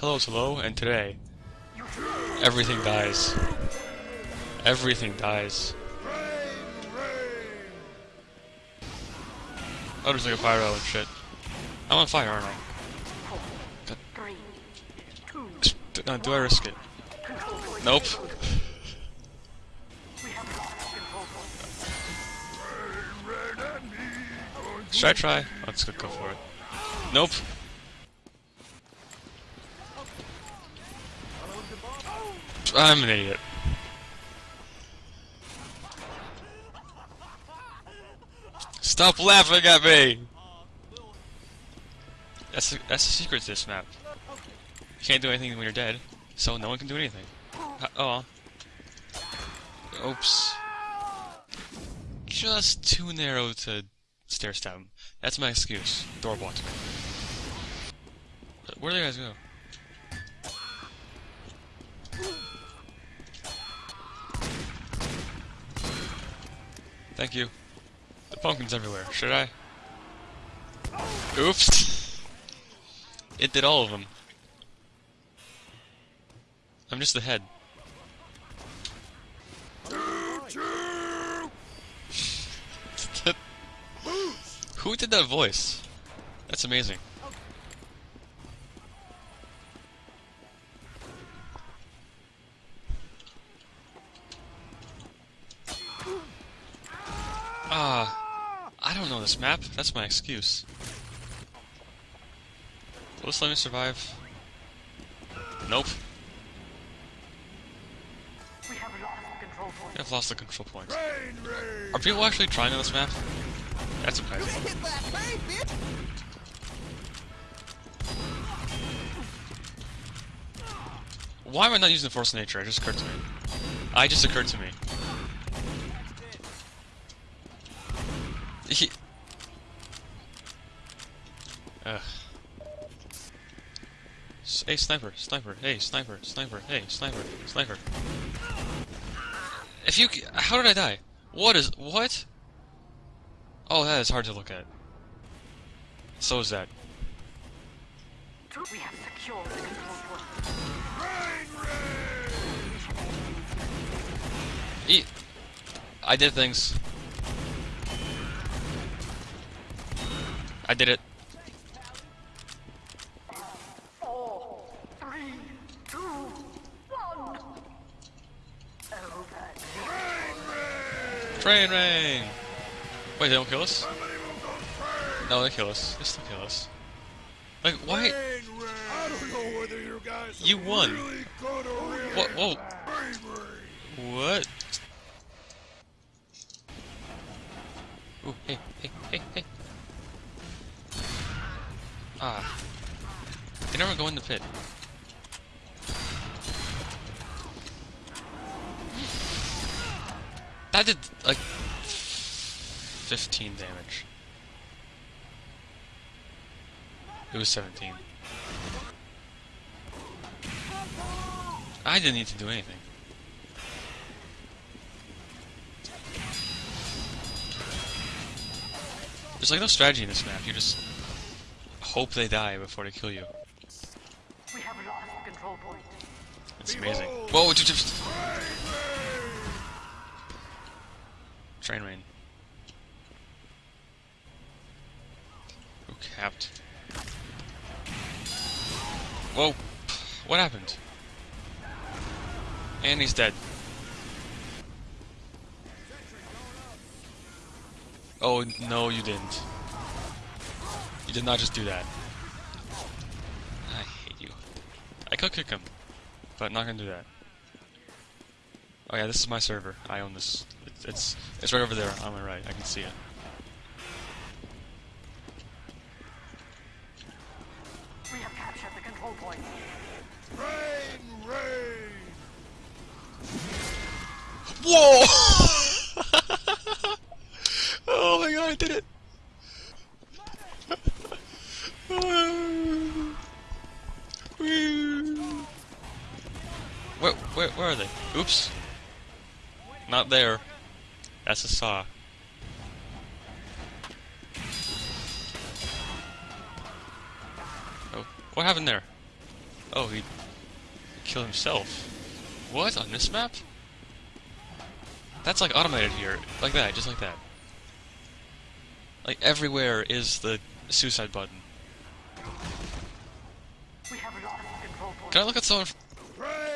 Hello, hello, and today, everything dies. Everything dies. Oh, there's like a pyro and shit. I'm on fire, aren't I? Three, two, D- No, do I risk it? Nope. Should I try? Oh, Let's go go for it. Nope. I'm an idiot. Stop laughing at me! That's the, that's the secret to this map. You can't do anything when you're dead, so no one can do anything. Uh, oh. Oops. Just too narrow to stair stab him. That's my excuse. Door blocked. Where do you guys go? Thank you. The pumpkin's everywhere. Should I? Oops. It did all of them. I'm just the head. Who did that voice? That's amazing. Ah, I don't know this map. That's my excuse. Will this let me survive? Nope. We have lost control point. I've lost the control point. Are people actually trying on this map? That's surprising. Why am I not using Force of Nature? It just occurred to me. I just occurred to me. He... Ugh. S- Hey, sniper, sniper, hey, sniper, sniper, hey, sniper, sniper. If you... How did I die? What is... What? Oh, that is hard to look at. So is that. We have secured the control point. E I did things. I did it. Four, three, two, one. Train rain! Wait, they don't kill us? No, they kill us. They still kill us. Like, why? I don't know whether you guys You won. really good or really What? Whoa. bravery. What? Ooh, hey, hey, hey, hey. Ah. They never go in the pit. That did, like, 15 damage. It was 17. I didn't need to do anything. There's like no strategy in this map. You just hope they die before they kill you. We have lost control point. It's amazing. Whoa! Just, just train rain. Who capped? Whoa! What happened? And he's dead. Oh no, you didn't. You did not just do that. I hate you. I could kick him, but not gonna do that. Oh yeah, this is my server. I own this. It's it's, it's right over there on my right. I can see it. We have captured the control point. Rain, rain. Whoa! Where, where, are they? Oops. Not there. That's a saw. Oh, what happened there? Oh, he killed himself. What? On this map? That's like automated here. Like that, just like that. Like everywhere is the suicide button. We have lost control point. Can I look at someone?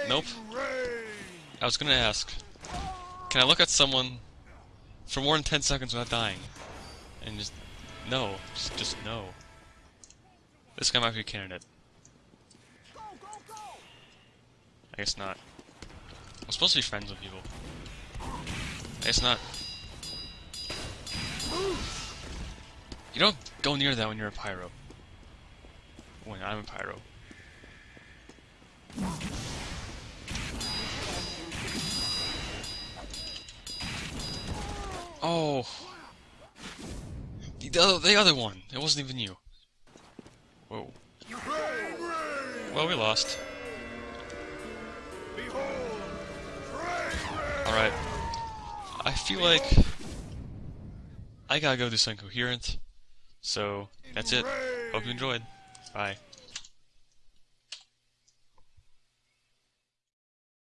Nope. I was gonna ask. Can I look at someone for more than 10 seconds without dying? And just. No. Just, just no. This guy might be a candidate. I guess not. I'm supposed to be friends with people. I guess not. You don't go near that when you're a pyro. When I'm a pyro. Oh. The other, the other one. It wasn't even you. Whoa. Well, we lost. Alright. I feel like I gotta go do something coherent. So, that's it. Hope you enjoyed. Bye.